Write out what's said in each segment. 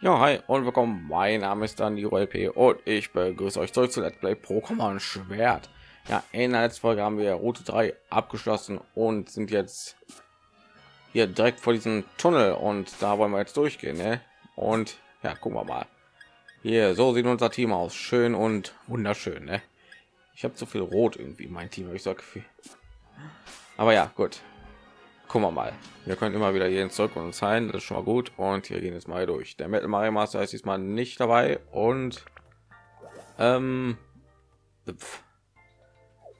Ja, hi und willkommen. Mein Name ist dann die LP und ich begrüße euch zurück zu Let's Play Pokémon Schwert. Ja, in der letzten Folge haben wir Route 3 abgeschlossen und sind jetzt hier direkt vor diesem Tunnel und da wollen wir jetzt durchgehen. Ne? Und ja, gucken wir mal. Hier, so sieht unser Team aus. Schön und wunderschön. Ne? Ich habe zu viel Rot irgendwie mein Team, ich sage viel. Aber ja, gut. Gucken wir mal. Wir können immer wieder jeden zurück und sein. Das ist schon mal gut. Und hier gehen jetzt mal durch. Der Metal Mario Master ist diesmal nicht dabei. Und ähm, pf,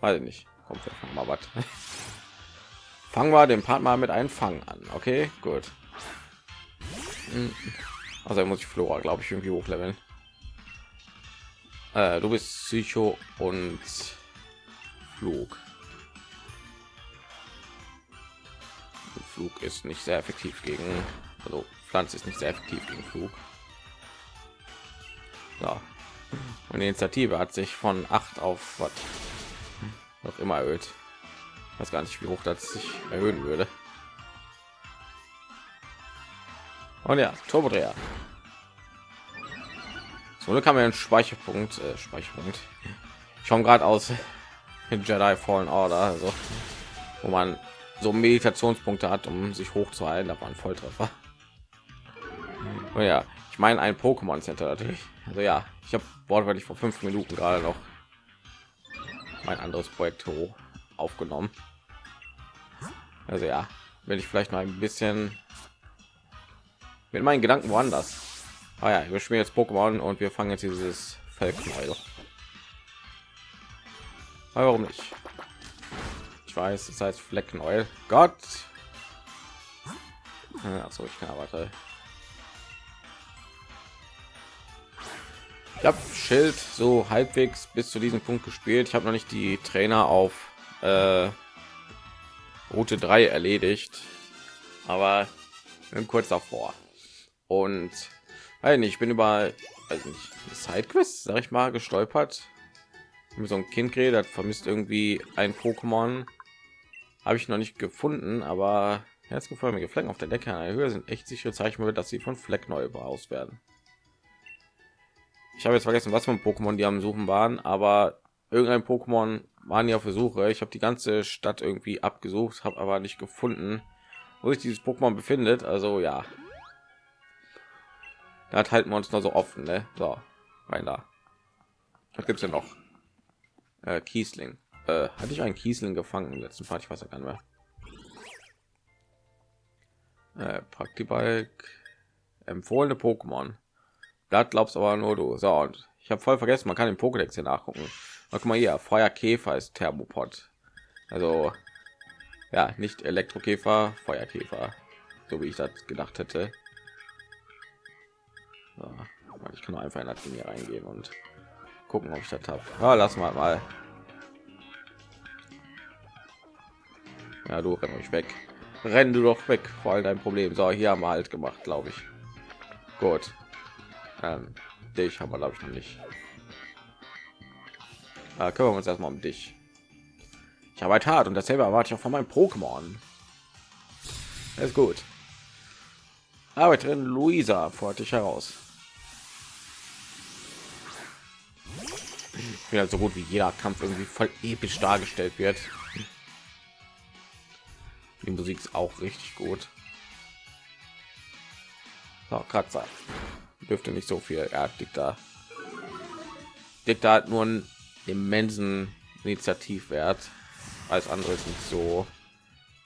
weiß ich nicht. Kommt mal was. Fangen wir den Part mal mit einem Fang an. Okay, gut. Also muss ich Flora, glaube ich, irgendwie hochleveln. Äh, du bist Psycho und Flug. Flug ist nicht sehr effektiv gegen, also Pflanze ist nicht sehr effektiv gegen Flug. Ja. Und die Initiative hat sich von 8 auf was noch immer erhöht. Ich weiß gar nicht, wie hoch das sich erhöhen würde. Und ja, Turbodreher. So kann man einen Speicherpunkt, äh, Speicherpunkt. Ich komme gerade aus Jedi Fallen Order, also wo man so Meditationspunkte hat, um sich hochzuhalten. War ein Volltreffer. Oh ja, ich meine ein Pokémon Center natürlich. Also ja, ich habe wortwörtlich vor fünf Minuten gerade noch mein anderes Projekt aufgenommen. Also ja, will ich vielleicht noch ein bisschen mit meinen Gedanken woanders. Ah ja, wir spielen jetzt Pokémon und wir fangen jetzt dieses Felknäuel. Warum nicht? Weiß, das heißt Fleckenoil. Gott. Achso, ich kann warte. Ich habe Schild so halbwegs bis zu diesem Punkt gespielt. Ich habe noch nicht die Trainer auf äh, Route 3 erledigt, aber kurz davor. Und weil ich bin über also Sidequest, sag ich mal, gestolpert. So ein Kind geredet, vermisst irgendwie ein Pokémon habe ich noch nicht gefunden, aber herzgeförmige Flecken auf der Decke der Höhe sind echt sichere Zeichen, dass sie von Fleck neu aus werden. Ich habe jetzt vergessen, was für ein Pokémon die am Suchen waren, aber irgendein Pokémon waren ja auf der Suche. Ich habe die ganze Stadt irgendwie abgesucht, habe aber nicht gefunden, wo sich dieses Pokémon befindet. Also ja, da halten wir uns noch so offen, ne? So, rein da. Was gibt's denn noch? Äh, Kiesling. Äh, hatte ich einen Kiesling gefangen im letzten Part? Ich weiß ja gar nicht mehr. Äh, Praktibalk empfohlene Pokémon. Das glaubst aber nur du. So, und ich habe voll vergessen, man kann den Pokédex hier nachgucken. Guck mal hier, Feuerkäfer ist Thermopod. Also ja, nicht Elektrokäfer, Feuerkäfer, so wie ich das gedacht hätte. So, ich kann einfach in das Ding hier reingehen und gucken, ob ich das habe. Ja, lass mal mal. Ja, du renn euch weg. Renn du doch weg, vor allem dein Problem. So, hier haben wir halt gemacht, glaube ich. Gut. Ähm, dich haben wir glaube ich noch nicht. Da kümmern wir uns erstmal um dich. Ich arbeite hart und dasselbe erwarte ich auch von meinem Pokémon. Ist gut. Arbeiterin Luisa fordert dich heraus. Ich bin halt so gut wie jeder Kampf irgendwie voll episch dargestellt wird. Die Musik ist auch richtig gut. So, Kratzer. Dürfte nicht so viel. Hat da. Diktat hat nur einen immensen Initiativwert. Als andere ist nicht so.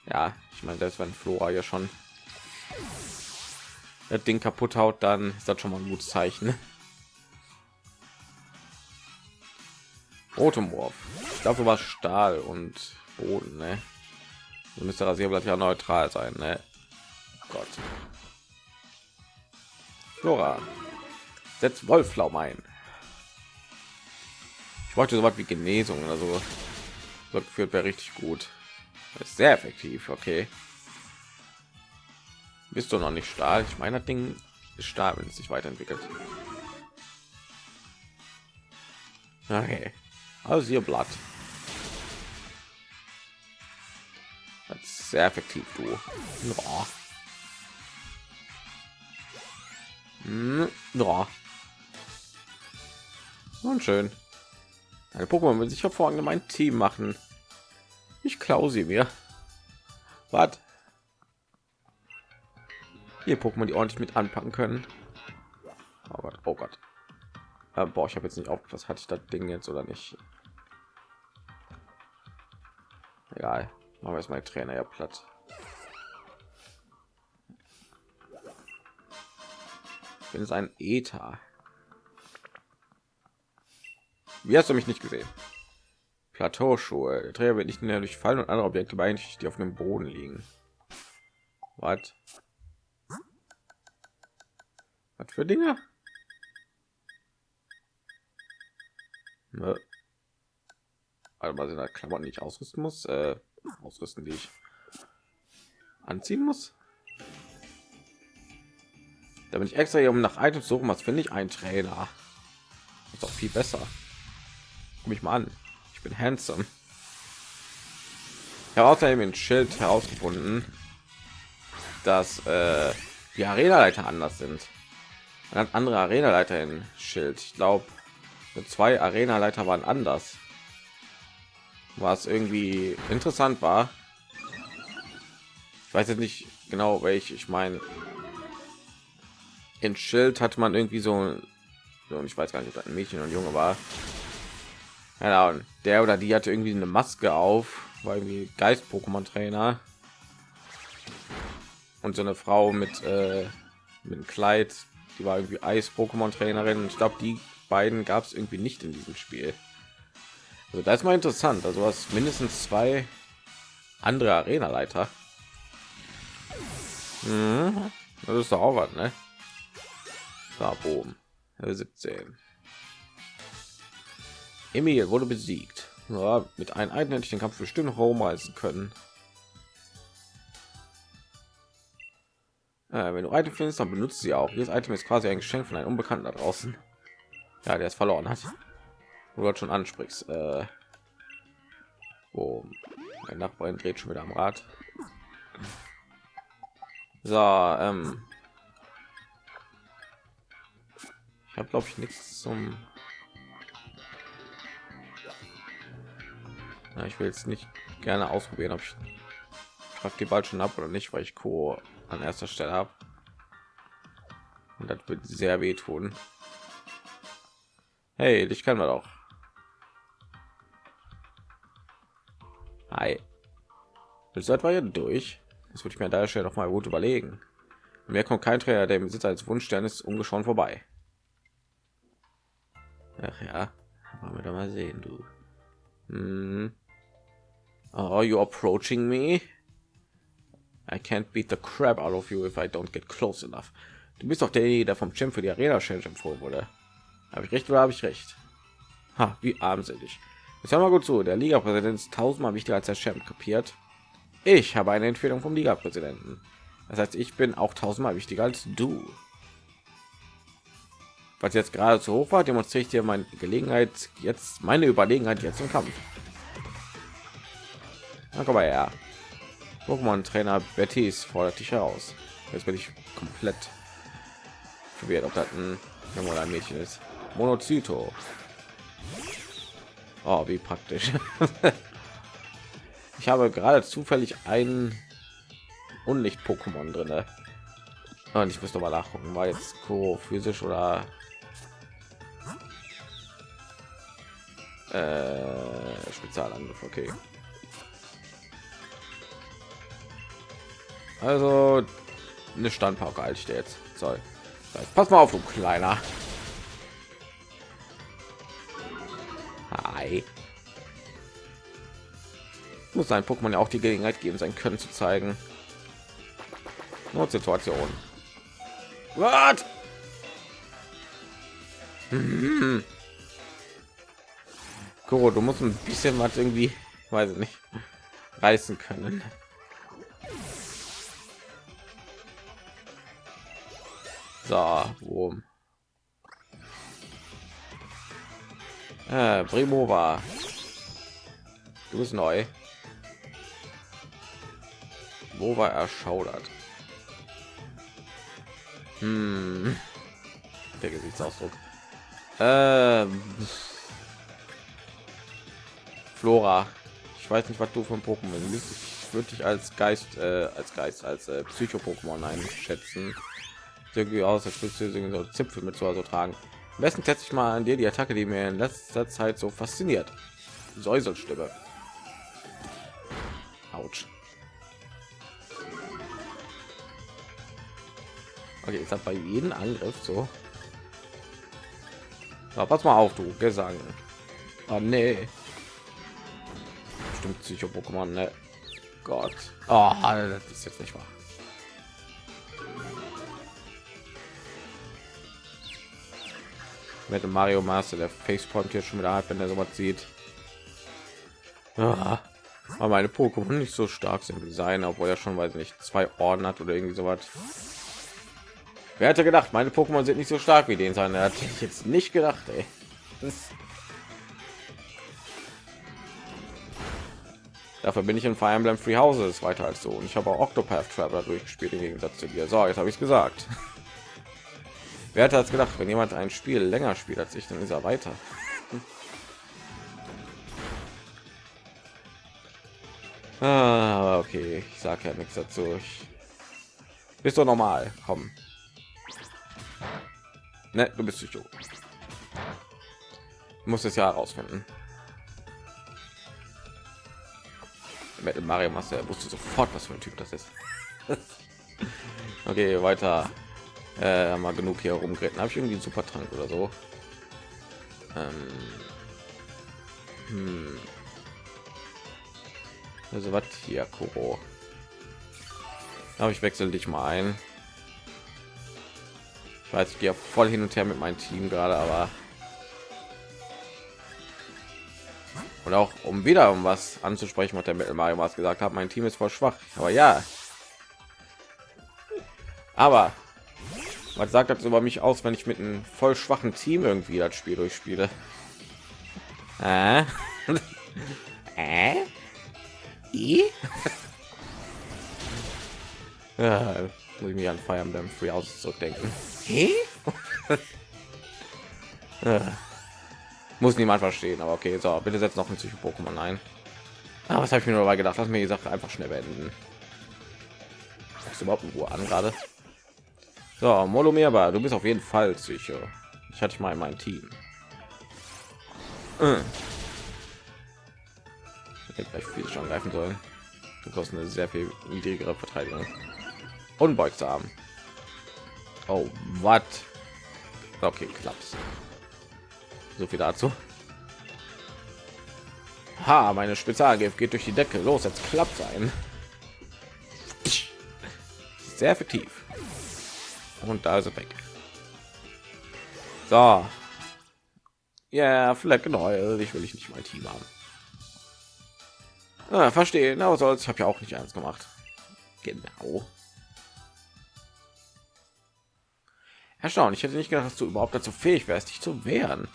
Ja, ich meine, selbst wenn Flora ja schon das Ding kaputt haut, dann ist das schon mal ein gutes Zeichen. Rotomorph. Glaube, war Stahl und Boden, ne? So müsste Rasierblatt ja neutral sein, ne? Gott. Flora. Setzt Wolflaum ein. Ich wollte so was wie Genesung oder so. So geführt wäre richtig gut. Das ist sehr effektiv, okay. Bist du noch nicht Stahl? Ich meine, das Ding ist Stahl, wenn es sich weiterentwickelt. Okay. Also hier Blatt. Sehr effektiv du ja. Hm, ja. Und schön. Eine Pokémon will sich hervorragend mein Team machen. Ich klaue sie mir. Was? Hier Pokémon, die ordentlich mit anpacken können. Oh Gott, oh Gott. Äh, boah, ich habe jetzt nicht auf, was hatte ich das Ding jetzt oder nicht. Egal, wir jetzt mal Trainer ja platt. bin es ein Ether. Wie hast du mich nicht gesehen? Plateauschuhe. Der Träger wird nicht mehr durch Fallen und andere Objekte beeinträchtigt, die auf dem Boden liegen. Was? Was für Dinge? Ne? Also mal sind da Klamotten, ich ausrüsten muss, äh, ausrüsten, die ich anziehen muss. Da bin ich extra hier, um nach Items suchen. Was finde ich? Ein Trainer. Ist doch viel besser. Guck mich mal an. Ich bin handsome. Ich habe außerdem ein Schild herausgefunden, dass äh, die Arena-Leiter anders sind. Man hat andere Arena-Leiter in Schild. Ich glaube, zwei Arena-Leiter waren anders. Was irgendwie interessant war. Ich weiß jetzt nicht genau, welche ich meine in Schild hatte man irgendwie so, so ich weiß gar nicht, ob ein Mädchen und Junge war. Ja, und der oder die hatte irgendwie eine Maske auf, war irgendwie Geist-Pokémon-Trainer. Und so eine Frau mit, äh, mit einem Kleid, die war irgendwie Eis-Pokémon-Trainerin. Ich glaube, die beiden gab es irgendwie nicht in diesem Spiel. Also das ist mal interessant. Also was mindestens zwei andere Arena-Leiter. Mhm. Das ist doch auch was, ne? Da oben. 17. Emil wurde besiegt. Ja, mit einem Item hätte ich den Kampf bestimmt homereisen können. Äh, wenn du Item findest, dann benutzt sie auch. Dieses Item ist quasi ein Geschenk von einem Unbekannten da draußen. Ja, der es verloren hat. Du dort schon ansprichst. Äh, wo mein Nachbarin dreht schon wieder am Rad. So, ähm, Ich habe glaube ich nichts zum. Ja, ich will jetzt nicht gerne ausprobieren, ob ich frag die bald schon ab oder nicht, weil ich Co an erster Stelle habe. Und das wird sehr wehtun. Hey, dich kann man doch. Hi. Ist etwa hier durch? Das würde ich mir da Stelle noch mal gut überlegen. Mir kommt kein Trainer, der im Besitz als Wunschstern ist, ungeschoren vorbei. Ach ja, wollen wir da mal sehen, du. Hm. Oh, you approaching me? I can't beat the crap out of you if I don't get close enough. Du bist doch derjenige, der vom Champ für die Arena Challenge empfohlen wurde. Habe ich recht oder habe ich recht? Ha, wie armselig. Jetzt hör mal gut zu. Der Liga-Präsident ist tausendmal wichtiger als der Champ. Kapiert? Ich habe eine Empfehlung vom Liga-Präsidenten. Das heißt, ich bin auch tausendmal wichtiger als du was jetzt gerade zu hoch war, demonstriert hier meine Gelegenheit jetzt meine Überlegenheit jetzt im Kampf. Na, komm mal her. Pokémon Trainer Bettys fordert dich heraus. Jetzt bin ich komplett verwirrt, ob das ein Mädchen ist. Monozyto. Oh, wie praktisch. ich habe gerade zufällig ein Unlicht-Pokémon drin. Und ich muss mal nachgucken, war jetzt Co physisch oder Äh, Spezialangriff, okay. Also eine Standpauke halte ich dir jetzt. So, pass mal auf, du kleiner. Hi. Muss sein Pokémon ja auch die Gelegenheit geben, sein Können zu zeigen. Notsituation. Was? Hm. Kuro, du musst ein bisschen was irgendwie, weiß ich nicht, reißen können. So, wo? Äh, war. Du bist neu. Wo war erschaudert? Hm. der Gesichtsausdruck. Ähm, Flora. Ich weiß nicht, was du von Pokémon bist. Ich würde dich als Geist, äh, als Geist, als äh, Psycho-Pokémon einschätzen. Irgendwie aus, als würdest du so Zipfel mit so tragen. Besten teste ich mal an dir die Attacke, die mir in letzter Zeit so fasziniert. Säuselstimme. Autsch. Okay, jetzt hat bei jedem Angriff so. Na, pass mal auf, du Gesang. Oh, nee. Stimmt Psycho-Pokémon, ne? Gott. Oh, das ist jetzt nicht wahr. Mit dem Mario Master, der Facepalm hier schon wieder hat, wenn er sowas sieht. Ah, aber meine Pokémon nicht so stark sind wie seine, obwohl er schon weiß nicht zwei Orden hat oder irgendwie sowas. Wer hätte gedacht, meine Pokémon sind nicht so stark wie den sein? Er hat jetzt nicht gedacht, ey. Das Dafür bin ich in Fire Emblem Free Houses weiter als so. Und ich habe auch Octopath Traveler durchgespielt im Gegensatz zu dir. So, jetzt habe ich es gesagt. Wer hätte das gedacht, wenn jemand ein Spiel länger spielt als ich, dann ist er weiter. ah, okay, ich sage ja nichts dazu. Ich... Bist du normal? Komm. Ne, du bist Psycho. Muss es ja herausfinden. Mit Mario Master wusste sofort, was für ein Typ das ist. okay, weiter. Äh, mal genug hier rumgeritten. Habe ich irgendwie einen super Trank oder so? Ähm, hm. Also was hier, Kuro. Aber ich wechsle dich mal ein weiß ich gehe voll hin und her mit meinem Team gerade, aber und auch um wieder um was anzusprechen, was der Mittel Mario was gesagt hat, mein Team ist voll schwach. Aber ja, aber was sagt das über mich aus, wenn ich mit einem voll schwachen Team irgendwie das Spiel durchspiele? Äh? äh? I? ja, muss ich mich an Fire Emblem Free House zurückdenken. Muss niemand verstehen, aber okay, so, bitte setzt noch ein Psycho-Pokémon ein. Ah, was habe ich mir dabei gedacht? Lass mir die Sache einfach schnell beenden. Ist überhaupt in Ruhe an gerade. So, Molomirba, du bist auf jeden Fall Psycho. Ich hatte ich mal in meinem Team. Äh. Vielleicht viel schon greifen sollen. Du kosten eine sehr viel niedrigere Verteidigung. Unbeugsam. Oh, was? Okay, klappt. So viel dazu. Ha, meine Spezialgift geht durch die Decke. Los, jetzt klappt sein. Sehr effektiv. Und da ist er weg. So. Ja, Fleck genau. Ich will ich nicht mein Team haben. Ah, verstehen, aber ich habe ja auch nicht eins gemacht. Genau. Erstaunlich, ich hätte nicht gedacht, dass du überhaupt dazu fähig wärst, dich zu wehren.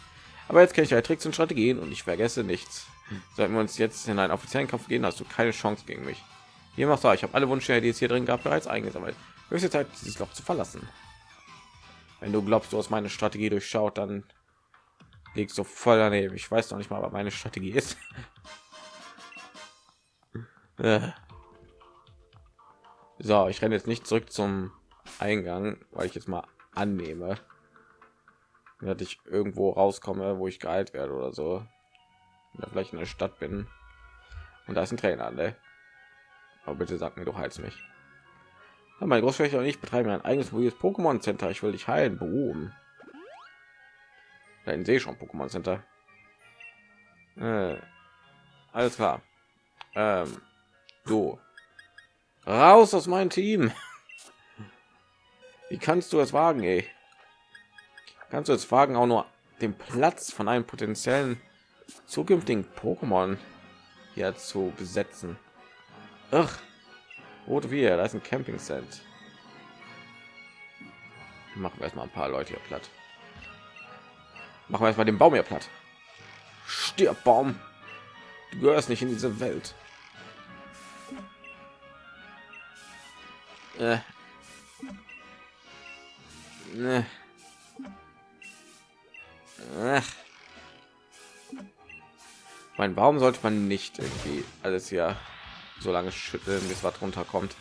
Aber jetzt kenne ich ja Tricks und Strategien und ich vergesse nichts. Sollten wir uns jetzt in einen offiziellen Kampf gehen, hast du keine Chance gegen mich. Hier machst du, ich habe alle Wünsche, die es hier drin gab, bereits eingesammelt. Höchste Zeit, dieses Loch zu verlassen. Wenn du glaubst, du hast meine Strategie durchschaut, dann liegst du voll daneben. Ich weiß noch nicht mal, was meine Strategie ist. Äh. so, ich renne jetzt nicht zurück zum Eingang, weil ich jetzt mal annehme dass ich irgendwo rauskomme wo ich geheilt werde oder so oder vielleicht in der stadt bin und da ist ein trainer ne? aber bitte sag mir doch heiz mich ja, mein großflächer und ich betreiben ein eigenes mobiles pokémon center ich will dich heilen beruhen da sehe schon pokémon center äh, alles klar. Ähm, du raus aus meinem team. Wie kannst du es wagen, ey? Kannst du es wagen, auch nur den Platz von einem potenziellen zukünftigen Pokémon hier zu besetzen? Ach, rote wir, da ist ein Camping Set. Machen wir erstmal ein paar Leute hier platt. Machen wir erstmal den Baum hier platt. Stirb Baum. Du gehörst nicht in diese Welt. Äh, Ne. Ach. Mein, warum sollte man nicht irgendwie alles ja so lange schütteln, bis was runterkommt?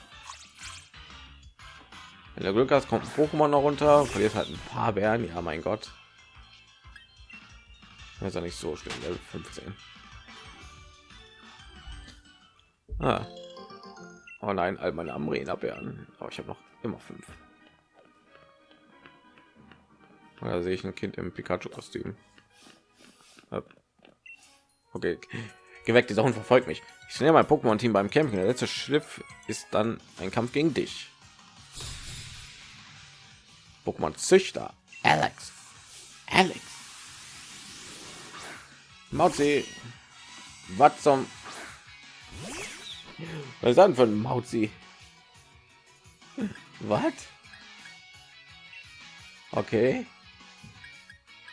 Wenn der Glück hast, kommt ein Pokémon noch runter, verliert halt ein paar Bären. Ja, mein Gott. Das ist ja nicht so schlimm, Level 15. Ah. Oh nein, all meine Amrena-Bären. Aber ich habe noch immer fünf. Da sehe ich ein Kind im Pikachu-Kostüm. Okay, geweckt, dieser Hund verfolgt mich. Ich nehme mein Pokémon-Team beim Camping. Der letzte Schliff ist dann ein Kampf gegen dich. Pokémon-Züchter. Alex. Alex. Mauzi. Was zum... Was ist das für ein Mauzi? Was? Okay.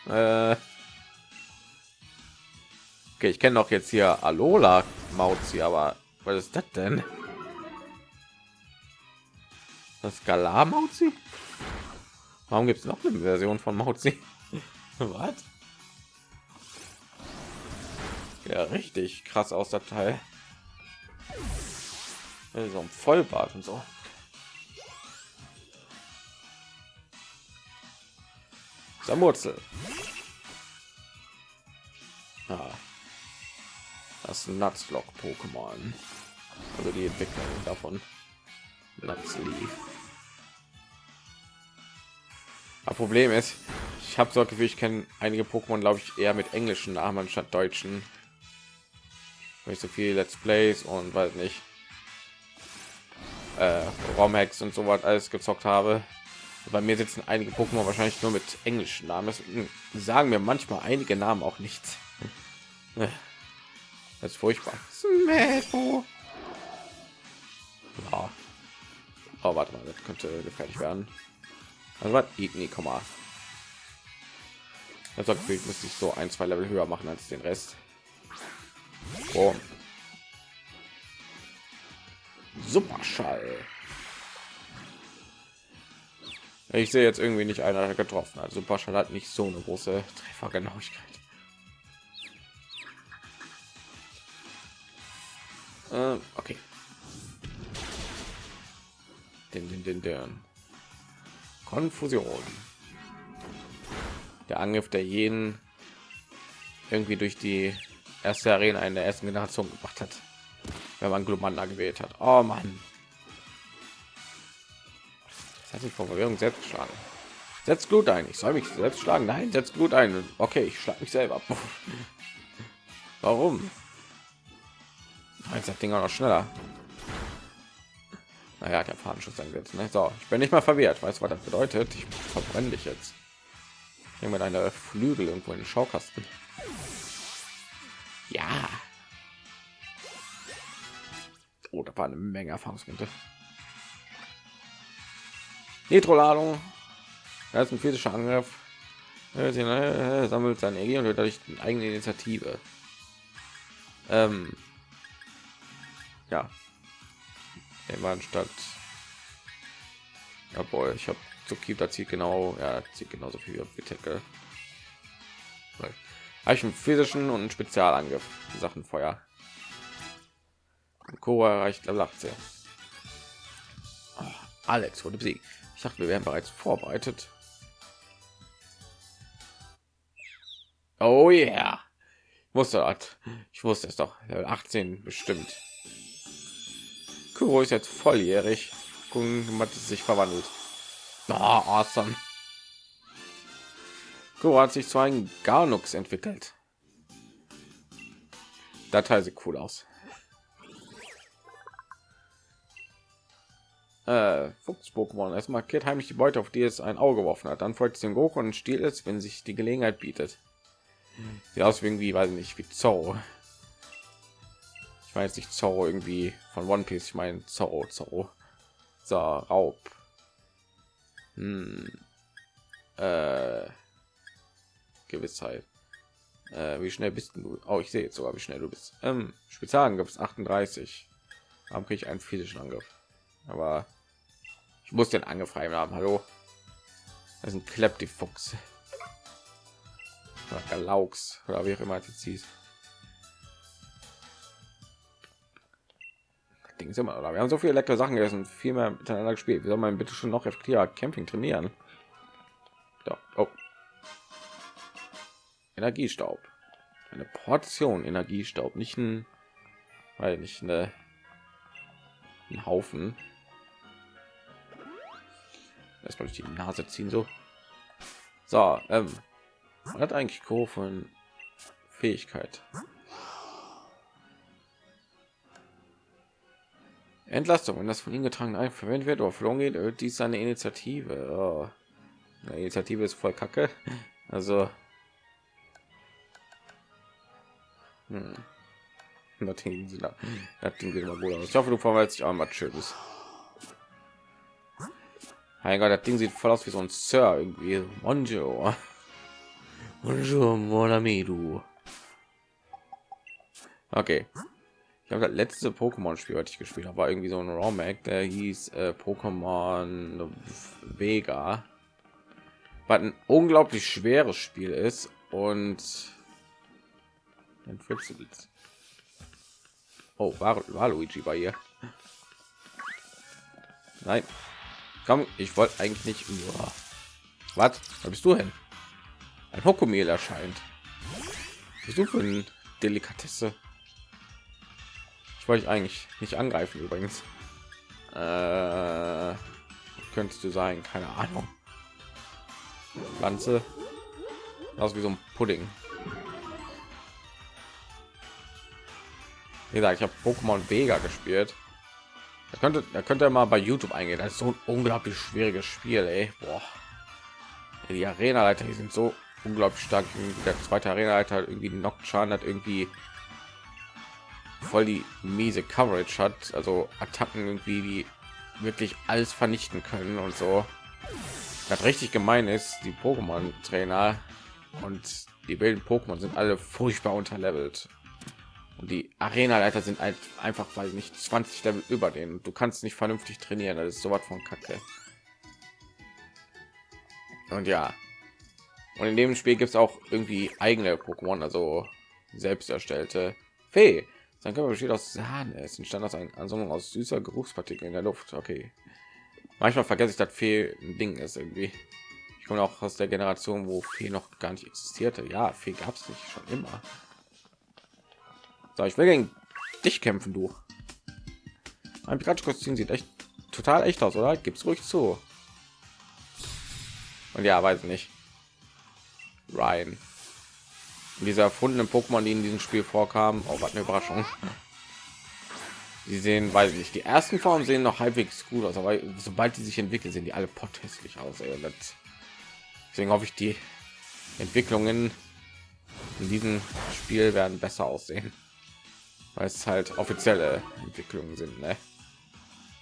Äh. Okay, ich kenne doch jetzt hier Alola Mauzi, aber was ist das denn? Das Galar Mauzi? Warum gibt es noch eine Version von Mauzi? was? Ja, richtig krass aus der Teil. So ein Vollbart und so. Samurzel. Ah. Das Nutzlock Pokémon. Also die Entwicklung davon. Nutzleaf. Das Problem ist, ich habe so Gefühl, ich kenne einige Pokémon, glaube ich, eher mit englischen Namen anstatt deutschen. Nicht so viel Let's Plays und weiß nicht. Äh, Romhex und so was alles gezockt habe bei mir sitzen einige Pokémon wahrscheinlich nur mit englischen Namen. Das sagen mir manchmal einige Namen auch nichts. Das ist furchtbar. Smeto. Ja. Oh, warte mal, das könnte gefährlich werden. Also was? Nie, komm mal. Das Gefühl, müsste ich so ein, zwei Level höher machen als den Rest. Oh. Superschall. Ich sehe jetzt irgendwie nicht einer getroffen. Also Superschall hat nicht so eine große Treffergenauigkeit. Äh, okay. Den, den, den, den. Konfusion. Der Angriff der jeden irgendwie durch die erste Arena in der ersten Generation gemacht hat, wenn man Glumanda gewählt hat. Oh Mann hat sich vor Verwirrung selbst geschlagen. Setzt gut ein. Ich soll mich selbst schlagen. Nein, setzt gut ein. Okay, ich schlage mich selber. Warum? Jetzt das Ding auch noch schneller. Naja, der Fahnenschutz eingesetzt. Ne? So, ich bin nicht mal verwehrt. Weißt du, was das bedeutet? Ich verbrenne dich jetzt. Mit einer Flügel irgendwo in den Schaukasten. Ja. Oh, da war eine Menge Erfahrungspunkte. Nitro-Ladung. Das ist ein physischer Angriff. Er sammelt seine Energie und dadurch eigene Initiative. Ähm, ja. Immer statt. Jawohl, ich habe zu Kita zieht genau, ja, zieht genauso viel wie Tackle. Habe ich einen physischen und einen Spezialangriff. Sachen Feuer. Cora erreicht Level 18. Oh, Alex wurde besiegt dachte, wir wären bereits vorbereitet. Oh ja, yeah. wusste das. Ich wusste es doch. 18 bestimmt. Kuro ist jetzt volljährig. Gucken, hat sich verwandelt. Oh, awesome. Kuro hat sich zu einem Garnux entwickelt. Datei sieht cool aus. äh, Fuchs-Pokémon. Es markiert heimlich die Beute, auf die es ein Auge geworfen hat. Dann folgt es dem Goku und stiehlt es, wenn sich die Gelegenheit bietet. Sieht aus wie irgendwie, weiß nicht, wie Zorro. Ich weiß nicht Zorro irgendwie von One Piece. Ich meine Zorro, Zorro. Raub. Hm. Äh, Gewissheit. Äh, wie schnell bist du? Oh, ich sehe jetzt sogar, wie schnell du bist. Ähm, Spezialangriff 38. Warum kriege ich einen physischen Angriff? Aber ich muss den angefallen haben. Hallo, das ein Klepp die Fuchs. Galaux oder wie auch immer es hieß. Ding ist immer, oder? Wir haben so viele leckere Sachen gegessen, viel mehr miteinander gespielt. Wie soll man bitte schon noch effektiver Camping trainieren? Da. Oh. Energiestaub. Eine Portion Energiestaub, nicht ein, weil nicht eine, ein Haufen. Erstmal durch die Nase ziehen so. So, ähm, hat eigentlich Co von Fähigkeit. Entlastung, wenn das von ihm getragen ein verwendet wird oder verloren geht, erhöht dies seine Initiative. Oh. Die Initiative ist voll kacke. Also hm. Das Ding sieht immer gut aus. Ich hoffe, du verwaltest dich auch mal schönes. Mein Gott, das Ding sieht voll aus wie so ein Sir irgendwie. Bonjour. Bonjour, mon ami, du. Okay. Habe das letzte Pokémon-Spiel, was ich gespielt habe, war irgendwie so ein Romag, der hieß äh, Pokémon Vega. Was ein unglaublich schweres Spiel ist und Oh, war, war Luigi bei ihr? Nein. Komm, ich wollte eigentlich nicht. Uah. Was? Da bist du hin? Ein Hokomel erscheint. Bist du für ein Delikatesse? Ich wollte eigentlich nicht angreifen übrigens. Äh, könntest du sein, keine Ahnung. Pflanze. Aus wie so ein Pudding. Wie gesagt, ich habe Pokémon Vega gespielt. Da könnte, da könnte mal bei YouTube eingehen. Das ist so ein unglaublich schwieriges Spiel, ey. Boah. Die Arena-Leiter sind so unglaublich stark. Der zweite Arena-Leiter irgendwie Nocturne hat irgendwie voll die miese Coverage hat, also Attacken irgendwie, die wirklich alles vernichten können und so. Das richtig gemein ist, die Pokémon-Trainer und die wilden Pokémon sind alle furchtbar unterlevelt. Und die arena leiter sind halt einfach weil nicht 20 level über den du kannst nicht vernünftig trainieren das ist so was von kacke. Und ja. Und in dem spiel gibt es auch irgendwie eigene pokémon also selbst erstellte fee sein körper besteht aus sahne es entstand aus einer ansammlung aus süßer geruchspartikel in der luft okay manchmal vergesse ich das fee ein ding ist irgendwie ich komme auch aus der generation wo fee noch gar nicht existierte ja fee gab es nicht schon immer so, ich will gegen dich kämpfen, du. Mein Pikachu-Kostüm sieht echt total echt aus, oder? Gibt's ruhig zu. Und ja, weiß nicht. Ryan. Diese erfundenen Pokémon, die in diesem Spiel vorkamen, auch oh, eine Überraschung. Sie sehen, weiß ich die ersten Formen sehen noch halbwegs gut aus, aber sobald die sich entwickeln, sehen die alle potthässlich aus. Ey. Deswegen hoffe ich, die Entwicklungen in diesem Spiel werden besser aussehen weil es halt offizielle Entwicklungen sind, ne?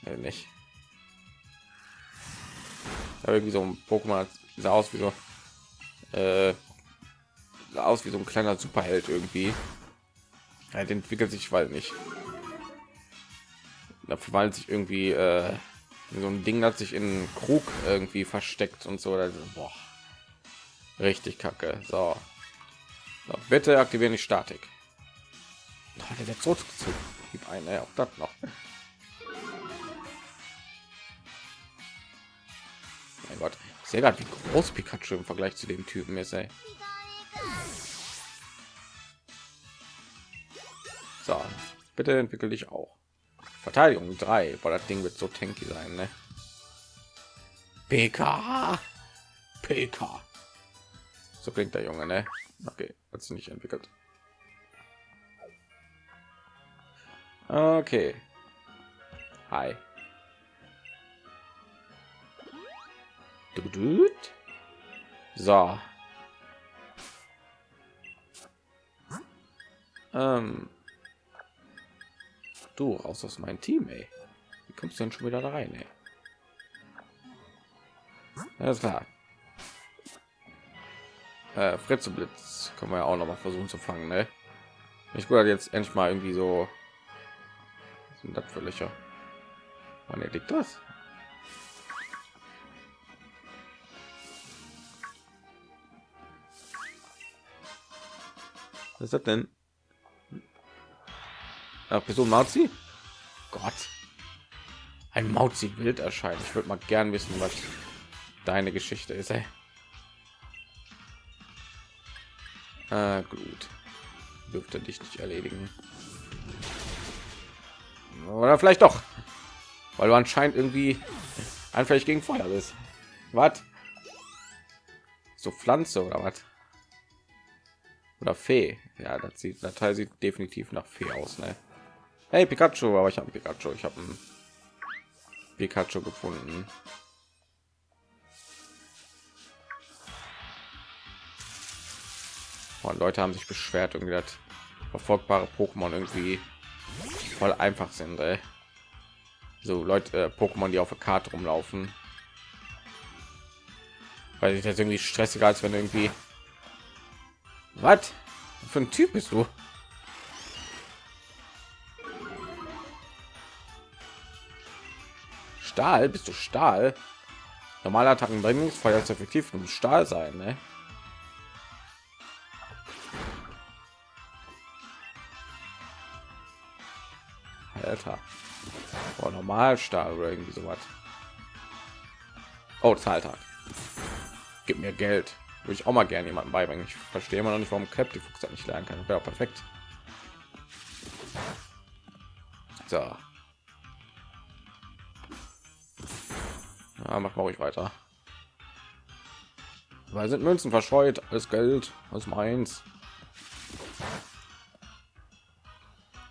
Ja, nicht. Ja, irgendwie so ein Pokémon sah aus wie so äh, aus wie so ein kleiner Superheld irgendwie. Halt entwickelt sich, weil nicht. Da verwandelt sich irgendwie äh, so ein Ding, das sich in Krug irgendwie versteckt und so. Boah. Richtig kacke. So. so bitte aktivieren die Statik hat er jetzt zurückgezogen gib ein auch das noch mein gott sehr wie groß pikachu im vergleich zu dem typen ist ey. So bitte entwickel dich auch verteidigung 3 weil das ding wird so tanky sein ne? pk pk so klingt der junge ne okay hat nicht entwickelt Okay. Hi. So. Ähm. Du raus aus meinem Team, ey. Wie kommst du denn schon wieder da rein, ey? Alles klar. Äh, Fritze Blitz können wir ja auch noch mal versuchen zu fangen, ne? Ich würde jetzt endlich mal irgendwie so sind das für Löcher? Wann liegt das? Was ist das denn? Ach, Person Mauzi? Gott. Ein Mauzi wild erscheint. Ich würde mal gern wissen, was deine Geschichte ist. Ey. Äh, gut. Dürfte dich nicht erledigen. Oder vielleicht doch. Weil du anscheinend irgendwie anfällig gegen Feuer bist. Was? So Pflanze oder was? Oder Fee. Ja, das sieht, der Teil sieht definitiv nach Fee aus, ne? Hey Pikachu, aber ich habe Pikachu. Ich habe ein Pikachu gefunden. Und Leute haben sich beschwert, irgendwie das verfolgbare Pokémon irgendwie voll einfach sind. Ey. So Leute, äh, Pokémon, die auf der Karte rumlaufen, weil ich das irgendwie stressiger als wenn irgendwie was für ein Typ bist du? Stahl, bist du Stahl? Normale Attacken Brennungsfeuer ist effektiv und Stahl sein, ne? Alter. Oh, normal Stahl oder irgendwie sowas. Oh, Zahltag. Gib mir Geld. Würde ich auch mal gerne jemanden beibringen. Ich verstehe immer noch nicht, warum Cap die Fuchs nicht lernen kann. Wäre perfekt. So. Ja, mach mal ruhig weiter. Weil sind Münzen verscheuert, alles Geld, was meins.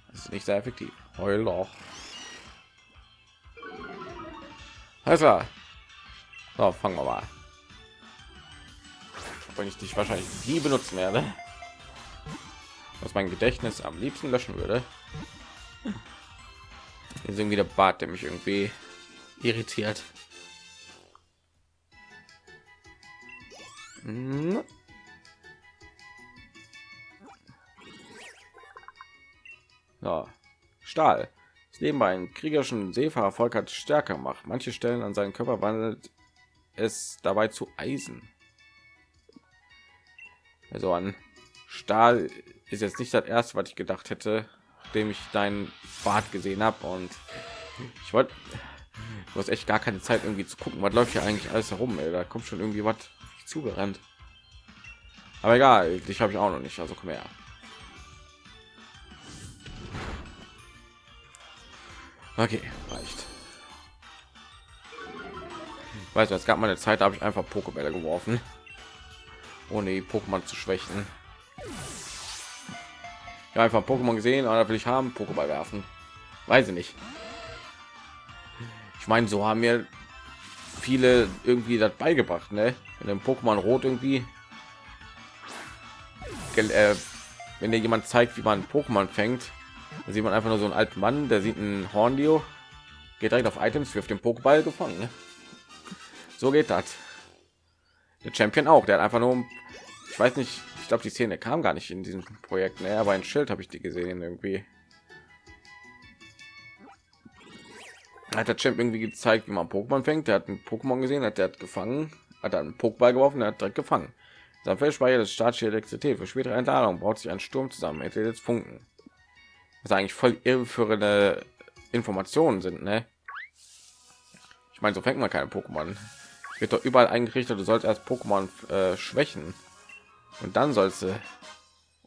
Das ist nicht sehr effektiv. Heul doch. Also, so, fangen wir mal. Wenn ich dich wahrscheinlich nie benutzen werde, was mein Gedächtnis am liebsten löschen würde. Ist irgendwie der Bart, der mich irgendwie irritiert. Ja. Stahl. Das Leben bei einem kriegerischen Seefahrervolk hat stärker macht. Manche Stellen an seinen Körper wandelt es dabei zu Eisen. Also an Stahl ist jetzt nicht das erste, was ich gedacht hätte, nachdem ich deinen Bart gesehen habe und ich wollte du hast echt gar keine Zeit irgendwie zu gucken, was läuft hier eigentlich alles herum. Ey. Da kommt schon irgendwie was zugerannt. Aber egal, dich habe ich auch noch nicht, also komm her. Okay, reicht. Weißt du, es gab mal eine Zeit, da habe ich einfach Pokébälle geworfen, ohne die Pokémon zu schwächen. Ja, einfach Pokémon gesehen, oder will ich haben, Pokéball werfen. Weiß ich nicht. Ich meine, so haben mir viele irgendwie das beigebracht, ne? In dem Pokémon Rot irgendwie, äh, wenn dir jemand zeigt, wie man Pokémon fängt, dann sieht man einfach nur so einen alten Mann, der sieht ein Horndio, geht direkt auf Items, wirft den Pokéball gefangen. Ne? So geht das. Der Champion auch, der hat einfach nur, ich weiß nicht, ich glaube, die Szene kam gar nicht in diesem Projekt. Ne? Aber ein Schild habe ich die gesehen irgendwie. Hat der Champ irgendwie gezeigt, wie man Pokémon fängt. Der hat ein Pokémon gesehen, hat der hat gefangen, hat einen Pokéball geworfen, der hat direkt gefangen. Sein Feldspeicher des statische Elektrizität für spätere Entladung baut sich ein Sturm zusammen. Hätte jetzt Funken. Was eigentlich voll irreführende Informationen sind, ne? Ich meine, so fängt man keine Pokémon. Wird doch überall eingerichtet, du sollst erst Pokémon äh, schwächen und dann sollst du.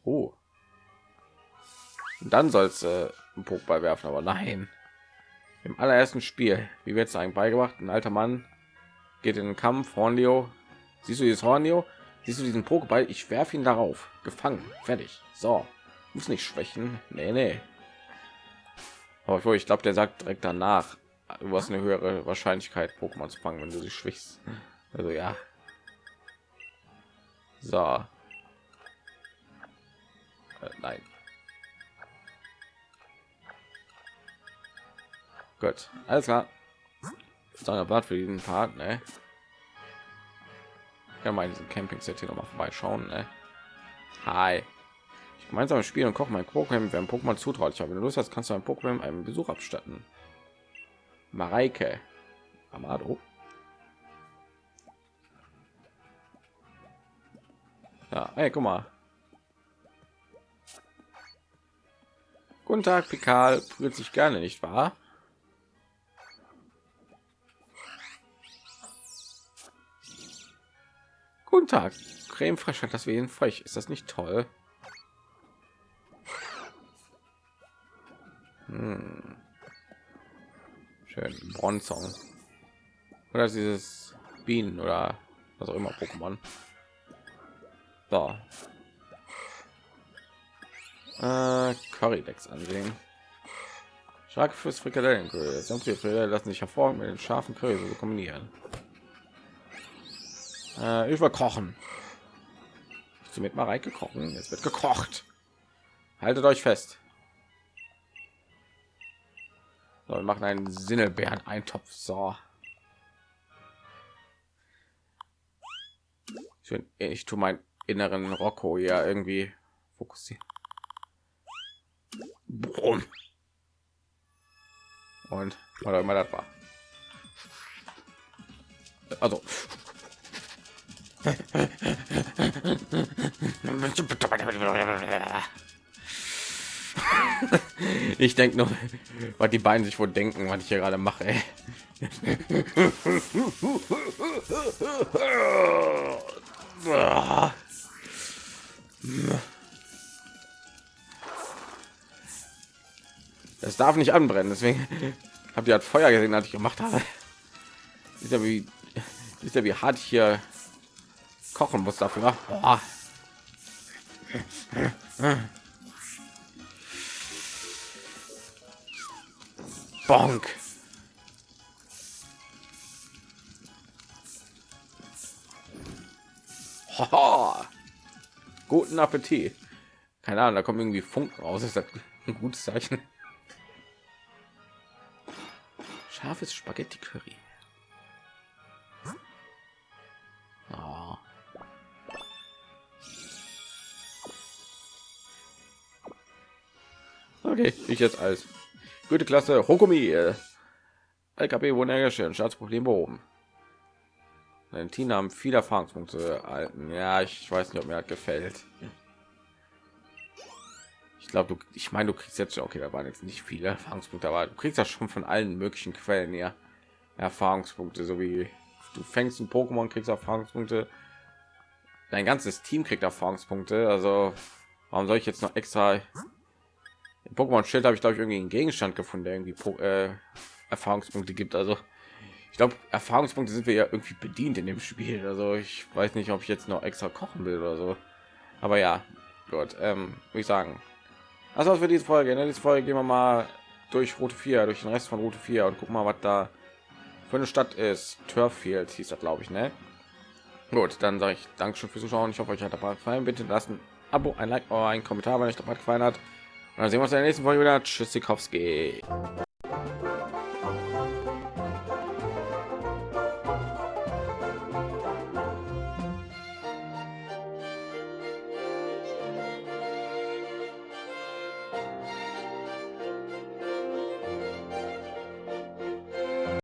Oh. Und dann sollst du einen Pokéball werfen, aber nein. Im allerersten Spiel, wie wird es eigentlich beigebracht? Ein alter Mann geht in den Kampf, Hornio. Siehst du dieses Hornio? Siehst du diesen Pokéball? Ich werfe ihn darauf. Gefangen. Fertig. So. Muss nicht schwächen. Nee, nee. Aber ich glaube, der sagt direkt danach, du hast eine höhere Wahrscheinlichkeit, Pokémon zu fangen, wenn du sie schwächst. Also ja. So. Äh, nein. Gut, alles klar. Dann Blatt für diesen Part, ne? Ja, mal diesen Camping Set hier noch mal vorbeischauen, ne? Hi. Gemeinsam spielen und kochen mein Pokémon, wer ein Pokémon zutraut. Ich habe Lust hast, kannst du ein Pokémon einen Besuch abstatten. Mareike. Amado. Ja, ey, guck mal. Guten Tag, Pikal. Fühlt sich gerne, nicht wahr? Guten Tag. Creme frech hat das Wehen frech. Ist das nicht toll? Hm. Schön. Bronzong. Oder dieses Bienen oder was auch immer Pokémon. So. Äh, Currydex ansehen. Stark fürs Frikadellen. Frikadellen lassen sich hervor mit den scharfen Curry so kombinieren. Äh, ich will kochen. Ich mit Mareike kochen. Es wird gekocht. Haltet euch fest. So, wir machen einen Sinnelbeeren Eintopf. So. Ich, bin, ich tue meinen inneren Rocco ja irgendwie fokussieren. Und oder immer das war. Also. ich denke nur, was die beiden sich wohl denken, was ich hier gerade mache. Es darf nicht anbrennen, deswegen habt ihr halt Feuer gesehen, als ich gemacht habe. Ist ja wie ist ja wie hart ich hier kochen muss dafür. Boah. Bonk. Hoho. Guten Appetit. Keine Ahnung, da kommen irgendwie Funken raus. Ist das ein gutes Zeichen? Scharfes Spaghetti Curry. Oh. Okay, ich jetzt als gute Klasse Hokumi. LKP wurden hergestellt, Staatsproblem behoben. Valentina haben viele Erfahrungspunkte erhalten. Ja, ich weiß nicht, ob mir das gefällt. Ich glaube, du, ich meine, du kriegst jetzt okay, da waren jetzt nicht viele Erfahrungspunkte, aber du kriegst das schon von allen möglichen Quellen ja Erfahrungspunkte, so wie du fängst ein Pokémon, kriegst Erfahrungspunkte. Dein ganzes Team kriegt Erfahrungspunkte. Also warum soll ich jetzt noch extra im Pokémon Schild habe ich glaube ich irgendwie einen Gegenstand gefunden, der irgendwie äh, Erfahrungspunkte gibt. Also ich glaube Erfahrungspunkte sind wir ja irgendwie bedient in dem Spiel. Also ich weiß nicht, ob ich jetzt noch extra kochen will oder so. Aber ja, gut, ähm, würde ich sagen. Also für diese Folge. In ne? dieser Folge gehen wir mal durch Route 4, durch den Rest von Route 4 und gucken mal, was da für eine Stadt ist. Turffield hieß das, glaube ich, ne? Gut, dann sage ich Dankeschön fürs Zuschauen. Ich hoffe, euch hat dabei gefallen. Bitte lassen Abo, ein Like oder ein Kommentar, wenn euch dabei gefallen hat. Dann sehen wir uns in der nächsten Folge wieder. Tschüss, Sikowski.